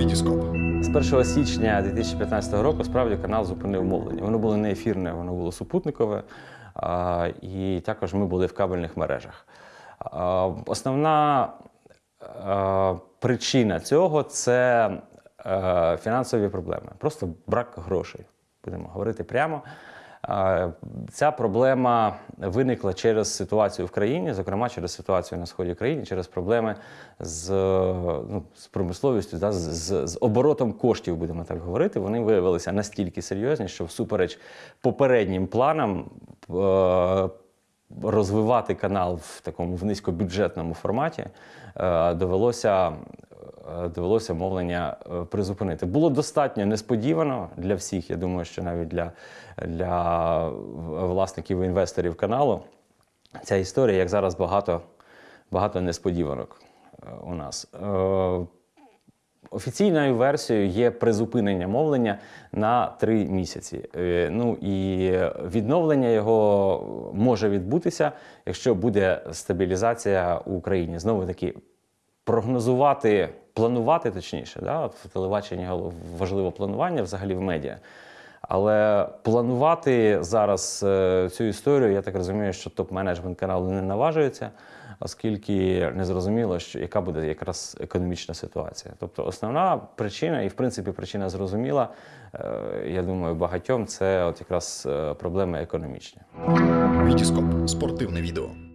Вітіскоп. З 1 січня 2015 року справді канал зупинив мовлення. Воно було не ефірне, воно було супутникове, і також ми були в кабельних мережах. Основна причина цього це е, фінансові проблеми, просто брак грошей. Будемо говорити прямо. Ця проблема виникла через ситуацію в країні, зокрема через ситуацію на сході країни, через проблеми з, ну, з промисловістю, да, з, з, оборотом коштів, будемо так говорити. Вони виявилися настільки серйозні, що всупереч попереднім планам е, розвивати канал в такому в низькобюджетному форматі е, довелося довелося мовлення е, призупинити. Було достатньо несподівано для всіх. Я думаю, що навіть для, для власників і інвесторів каналу ця історія, як зараз багато, багато несподіванок е, у нас. Е, Офіційною версією є призупинення мовлення на три місяці. Е, Ну і відновлення його може відбутися, якщо буде стабілізація у Україні. Знову таки, прогнозувати, планувати точніше, да? в телебаченні важливо планування взагалі в медіа. Але планувати зараз е, цю історію, я так розумію, що топ-менеджмент каналу не наважується, оскільки не зрозуміло, що яка буде якраз економічна ситуація. Тобто основна причина, і в принципі причина зрозуміла, е, я думаю, багатьом це от якраз е, проблеми економічні. Вітіскоп. Спортивне відео.